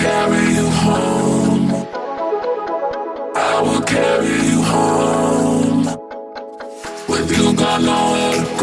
carry you home. I will carry you home. With you gone nowhere